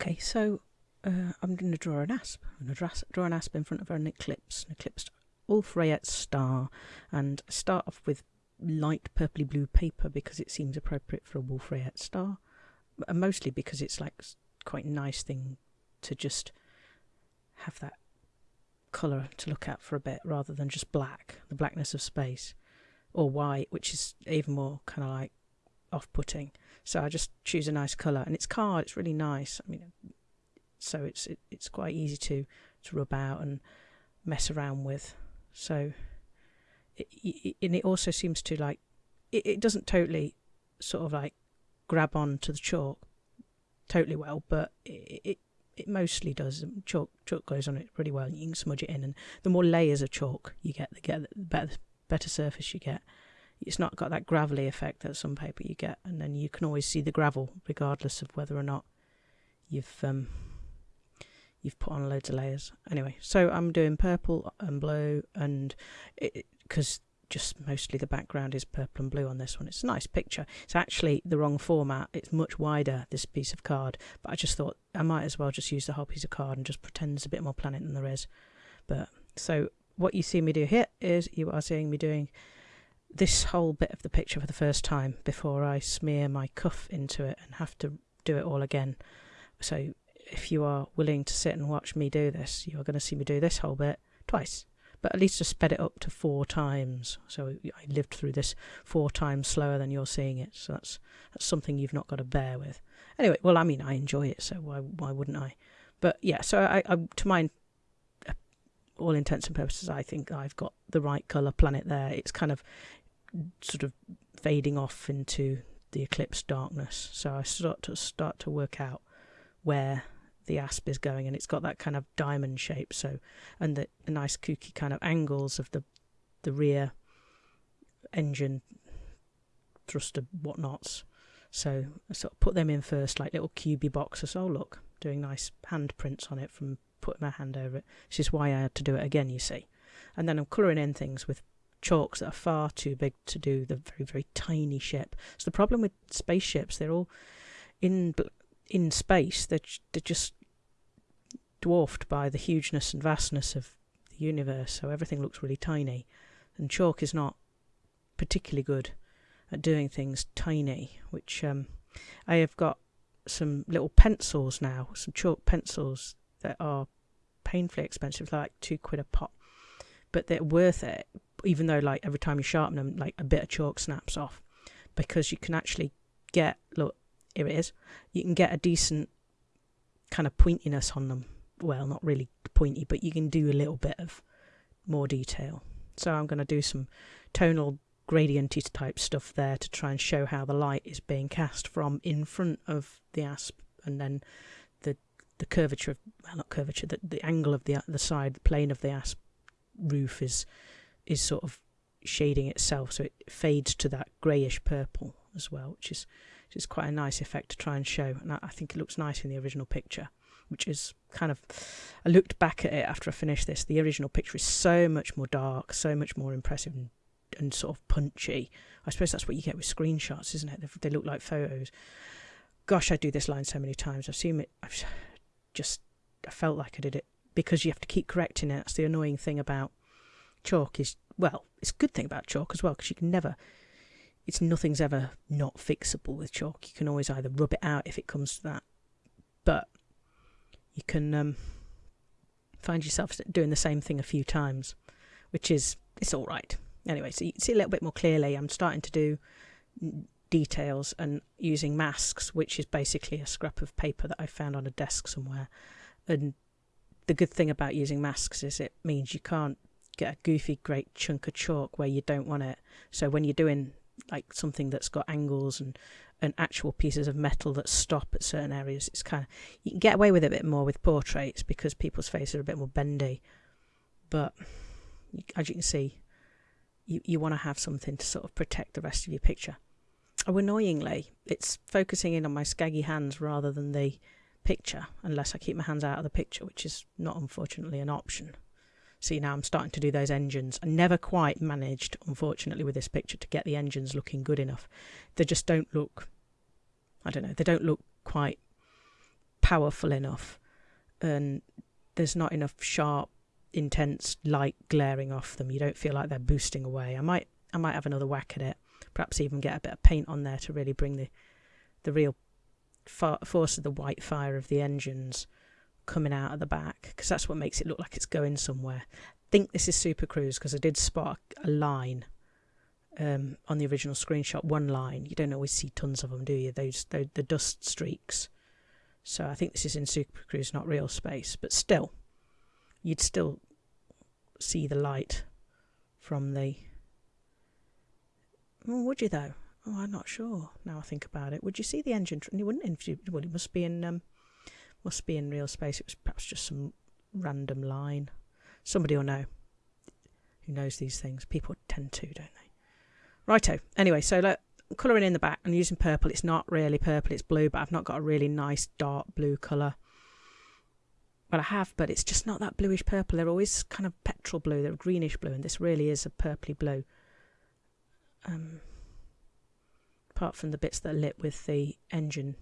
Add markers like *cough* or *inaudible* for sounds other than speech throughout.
Okay, so uh, I'm going to draw an asp. I'm going to draw, an asp in front of an eclipse, an eclipse Wolf-Rayet star, and start off with light purpley blue paper because it seems appropriate for a Wolf-Rayet star, and mostly because it's like quite a nice thing to just have that colour to look at for a bit rather than just black, the blackness of space, or white, which is even more kind of like off-putting. So I just choose a nice colour, and it's card. It's really nice. I mean, so it's it, it's quite easy to to rub out and mess around with. So, it, it, and it also seems to like it, it doesn't totally sort of like grab on to the chalk totally well, but it, it it mostly does. Um, chalk chalk goes on it pretty well. You can smudge it in, and the more layers of chalk you get, the get the better better surface you get. It's not got that gravelly effect that some paper you get, and then you can always see the gravel regardless of whether or not you've um, you've put on loads of layers. Anyway, so I'm doing purple and blue, and because just mostly the background is purple and blue on this one. It's a nice picture. It's actually the wrong format. It's much wider, this piece of card. But I just thought I might as well just use the whole piece of card and just pretend there's a bit more planet than there is. But so what you see me do here is you are seeing me doing this whole bit of the picture for the first time before I smear my cuff into it and have to do it all again. So if you are willing to sit and watch me do this, you are going to see me do this whole bit twice but at least I sped it up to four times. So I lived through this four times slower than you're seeing it. So that's that's something you've not got to bear with. Anyway, well, I mean, I enjoy it, so why why wouldn't I? But yeah, so I, I to my all intents and purposes, I think I've got the right color planet there. It's kind of sort of fading off into the eclipse darkness. So I start to start to work out where the asp is going and it's got that kind of diamond shape so and the, nice kooky kind of angles of the the rear engine thruster whatnots. So I sort of put them in first like little cubey boxes. Oh look doing nice handprints on it from putting my hand over it. This is why I had to do it again you see. And then I'm colouring in things with chalks that are far too big to do the very very tiny ship so the problem with spaceships they're all in in space they're, they're just dwarfed by the hugeness and vastness of the universe, so everything looks really tiny. And chalk is not particularly good at doing things tiny, which um, I have got some little pencils now, some chalk pencils that are painfully expensive, like two quid a pop, but they're worth it, even though like every time you sharpen them, like a bit of chalk snaps off, because you can actually get look here it is, you can get a decent kind of pointiness on them. Well, not really pointy, but you can do a little bit of more detail. So I'm going to do some tonal gradienty type stuff there to try and show how the light is being cast from in front of the asp and then the the curvature of well not curvature the, the angle of the the side the plane of the asp roof is is sort of shading itself so it fades to that greyish purple as well which is which is quite a nice effect to try and show and I, I think it looks nice in the original picture which is kind of. I looked back at it after I finished this. The original picture is so much more dark, so much more impressive and, and sort of punchy. I suppose that's what you get with screenshots, isn't it? They, they look like photos. Gosh, I do this line so many times. I've seen it. I've just. I felt like I did it because you have to keep correcting it. That's the annoying thing about chalk. Is well, it's a good thing about chalk as well because you can never it's nothing's ever not fixable with chalk. You can always either rub it out if it comes to that, but you can um, find yourself doing the same thing a few times, which is it's all right. Anyway, so you can see a little bit more clearly. I'm starting to do details and using masks, which is basically a scrap of paper that I found on a desk somewhere. And the good thing about using masks is it means you can't get a goofy great chunk of chalk where you don't want it. So when you're doing like something that's got angles and and actual pieces of metal that stop at certain areas. It's kind of you can get away with it a bit more with portraits because people's faces are a bit more bendy. But as you can see, you you want to have something to sort of protect the rest of your picture. Oh, annoyingly, it's focusing in on my scaggy hands rather than the picture, unless I keep my hands out of the picture, which is not unfortunately an option. See, now I'm starting to do those engines. I never quite managed, unfortunately, with this picture to get the engines looking good enough. They just don't look, I don't know, they don't look quite powerful enough. And there's not enough sharp intense light glaring off them. You don't feel like they're boosting away. I might i might have another whack at it. Perhaps even get a bit of paint on there to really bring the the real force of the white fire of the engines coming out of the back because that's what makes it look like it's going somewhere. I think this is Super Cruise because I did spot a line um, on the original screenshot. One line. You don't always see tons of them, do you? Those the, the dust streaks. So I think this is in Super Cruise, not real space. But still, you'd still see the light from the. Oh, would you though? Oh, I'm not sure. Now I think about it, would you see the engine? You wouldn't. Well, it must be in. Um, must be in real space. It was perhaps just some random line. Somebody will know. Who knows these things? People tend to, don't they? Righto. Anyway, so look, colouring in the back. I'm using purple. It's not really purple. It's blue, but I've not got a really nice dark blue colour. Well, I have, but it's just not that bluish purple. They're always kind of petrol blue. They're greenish blue, and this really is a purpley blue. Um, apart from the bits that are lit with the engine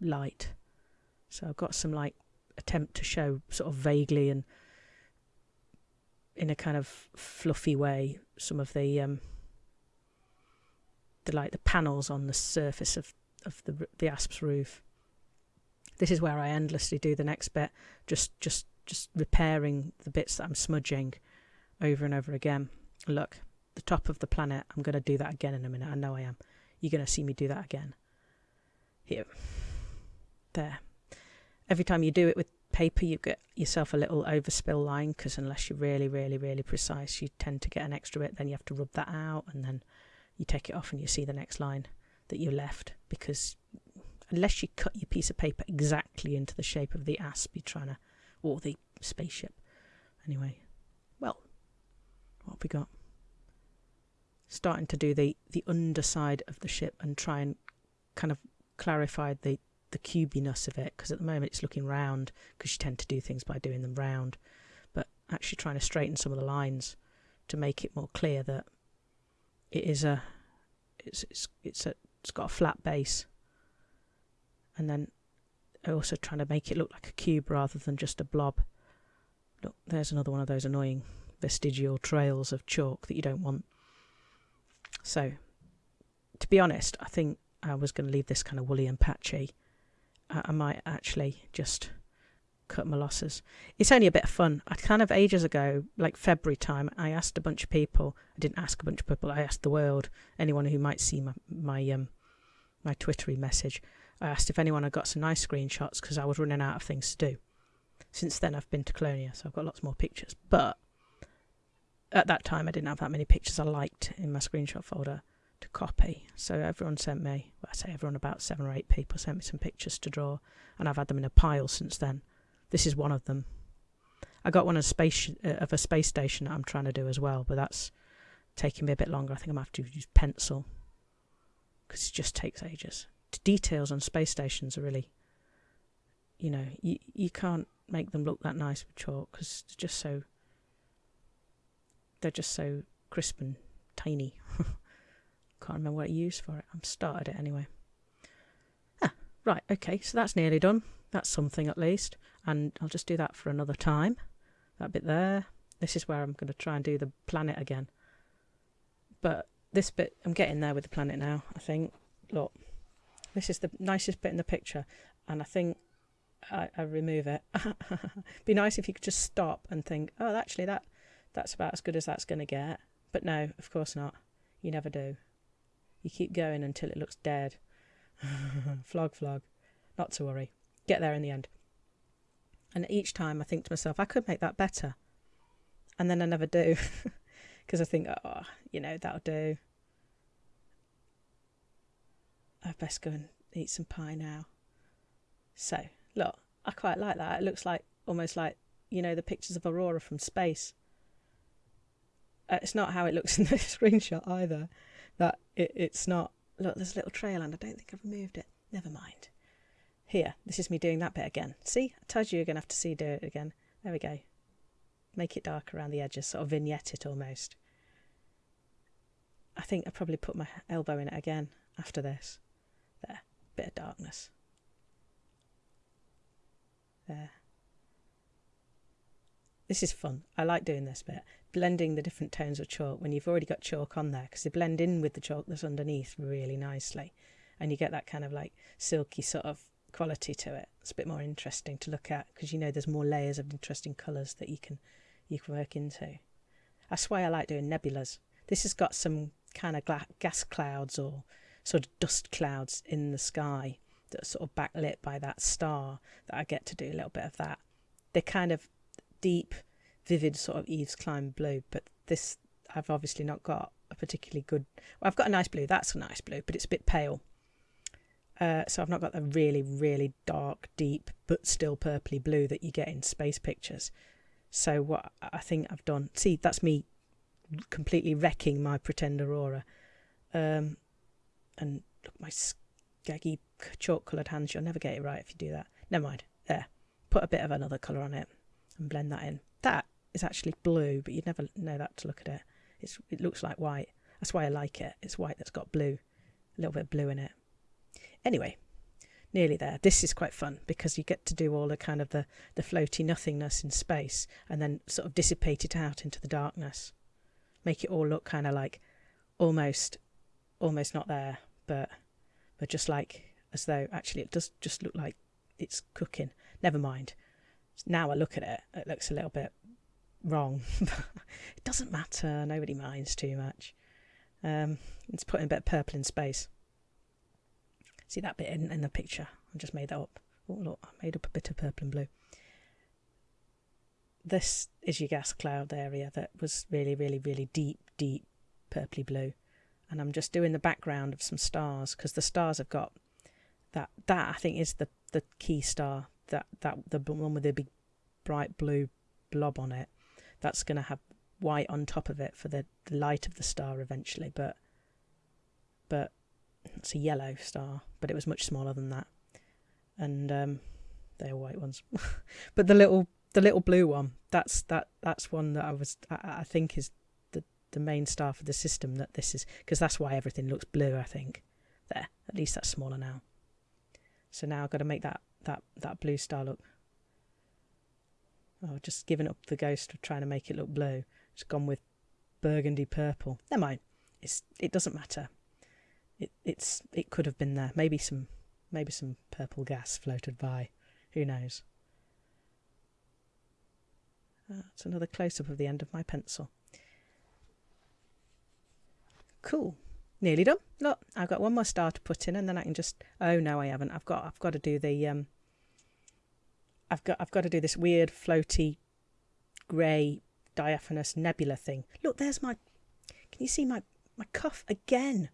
light. So I've got some like attempt to show sort of vaguely and in a kind of fluffy way some of the um the like the panels on the surface of of the the asp's roof. This is where I endlessly do the next bit, just just just repairing the bits that I'm smudging over and over again. Look, the top of the planet. I'm going to do that again in a minute. I know I am. You're going to see me do that again. Here. There every time you do it with paper, you get yourself a little overspill line because unless you're really, really, really precise, you tend to get an extra bit. Then you have to rub that out and then you take it off and you see the next line that you left because unless you cut your piece of paper exactly into the shape of the asp you're trying to, or the spaceship. Anyway, well, what have we got? Starting to do the, the underside of the ship and try and kind of clarify the, the cubiness of it because at the moment it's looking round because you tend to do things by doing them round but actually trying to straighten some of the lines to make it more clear that it is a it's it's it's a it's got a flat base. And then also trying to make it look like a cube rather than just a blob. Look there's another one of those annoying vestigial trails of chalk that you don't want. So to be honest I think I was going to leave this kind of woolly and patchy I might actually just cut my losses. It's only a bit of fun. I kind of ages ago, like February time, I asked a bunch of people. I didn't ask a bunch of people. I asked the world, anyone who might see my my um my Twittery message. I asked if anyone had got some nice screenshots because I was running out of things to do. Since then, I've been to Colonia, so I've got lots more pictures. But at that time, I didn't have that many pictures I liked in my screenshot folder to copy. So everyone sent me, well, I say everyone, about seven or eight people sent me some pictures to draw, and I've had them in a pile since then. This is one of them. I got one of a space uh, of a space station that I'm trying to do as well, but that's taking me a bit longer. I think I'm going to have to use pencil because it just takes ages. The details on space stations are really, you know, you you can't make them look that nice with chalk because they're just so they're just so crisp and tiny. *laughs* Can't remember what I used for it. I'm started it anyway. Ah, right, okay, so that's nearly done. That's something at least. And I'll just do that for another time. That bit there. This is where I'm going to try and do the planet again. But this bit, I'm getting there with the planet now, I think. Look, this is the nicest bit in the picture. And I think I, I remove it. *laughs* Be nice if you could just stop and think, oh, actually, that that's about as good as that's going to get. But no, of course not. You never do. You keep going until it looks dead. *laughs* flog, flog. Not to worry. Get there in the end. And each time I think to myself, I could make that better. And then I never do. *laughs* Because I think, oh, you know, that'll do. I'd best go and eat some pie now. So, look, I quite like that. It looks like almost like, you know, the pictures of Aurora from space. Uh, it's not how it looks in the *laughs* screenshot either that it, it's not. Look, there's a little trail, and I don't think I've removed it. Never mind. Here, this is me doing that bit again. See, I told you you're going to have to see do it again. There we go. Make it dark around the edges, sort of vignette it almost. I think I probably put my elbow in it again after this. There, bit of darkness. There. This is fun. I like doing this bit. Blending the different tones of chalk when you've already got chalk on there because they blend in with the chalk that's underneath really nicely. And you get that kind of like silky sort of quality to it. It's a bit more interesting to look at because you know there's more layers of interesting colours that you can you can work into. That's why I like doing nebulas. This has got some kind of gas clouds or sort of dust clouds in the sky that are sort of backlit by that star that I get to do a little bit of that. They're kind of deep, vivid sort of Yves Klein blue, but this I've obviously not got a particularly good. Well, I've got a nice blue. That's a nice blue, but it's a bit pale. Uh, so I've not got the really, really dark, deep, but still purpley blue that you get in space pictures. So what I think I've done, see, that's me completely wrecking my pretend aurora. Um, and look, my skaggy chalk coloured hands, you'll never get it right if you do that. Never mind. There. Put a bit of another colour on it and blend that in. Is actually blue, but you'd never know that to look at it. It's, it looks like white. That's why I like it. It's white that's got blue, a little bit of blue in it. Anyway, nearly there. This is quite fun because you get to do all the kind of the, the floaty nothingness in space and then sort of dissipate it out into the darkness. Make it all look kind of like almost almost not there, but but just like as though actually it does just look like it's cooking. Never mind. Now I look at it, it looks a little bit wrong. *laughs* it doesn't matter. Nobody minds too much. Um, it's putting a bit of purple in space. See that bit in, in the picture? I just made that up. Oh, look, I made up a bit of purple and blue. This is your gas cloud area that was really, really, really deep, deep purpley blue. And I'm just doing the background of some stars because the stars have got that. That I think is the the key star. That that the one with the big bright blue blob on it. That's going to have white on top of it for the, the light of the star eventually. But but it's a yellow star, but it was much smaller than that. And um, they're white ones. *laughs* but the little the little blue one, that's that that's one that I was I, I think is the the main star for the system that this is because that's why everything looks blue, I think. There, at least that's smaller now. So now I've got to make that that that blue star look. Oh, just given up the ghost of trying to make it look blue. Just gone with burgundy purple. Never mind. It's it doesn't matter it, it's it could have been there. Maybe some maybe some purple gas floated by. Who knows? That's another close up of the end of my pencil. Cool. Nearly done. Look, I've got one more star to put in and then I can just oh no I haven't. I've got I've got to do the um I've got I've got to do this weird floaty grey diaphanous nebula thing. Look, there's my can you see my my cuff again?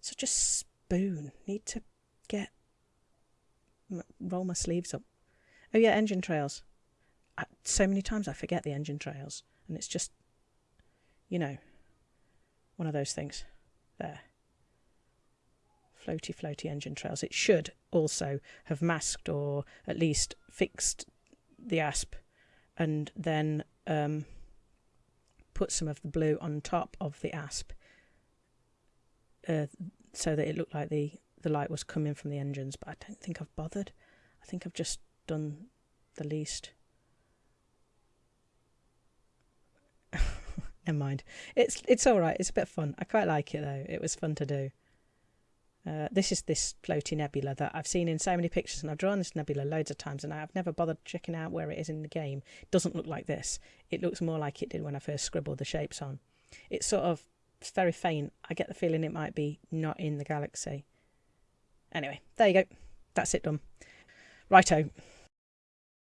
Such a spoon. Need to get roll my sleeves up. Oh yeah, engine trails. I, so many times I forget the engine trails, and it's just, you know, one of those things. There. Floaty, floaty engine trails. It should also have masked or at least fixed the asp, and then um, put some of the blue on top of the asp uh, so that it looked like the, the light was coming from the engines, but I don't think I've bothered. I think I've just done the least. *laughs* Never mind. It's it's all right. It's a bit fun. I quite like it though. It was fun to do. Uh, this is this floaty nebula that I've seen in so many pictures, and I've drawn this nebula loads of times, and I've never bothered checking out where it is in the game. It doesn't look like this. It looks more like it did when I first scribbled the shapes on. It's sort of it's very faint. I get the feeling it might be not in the galaxy. Anyway, there you go. That's it done. Righto.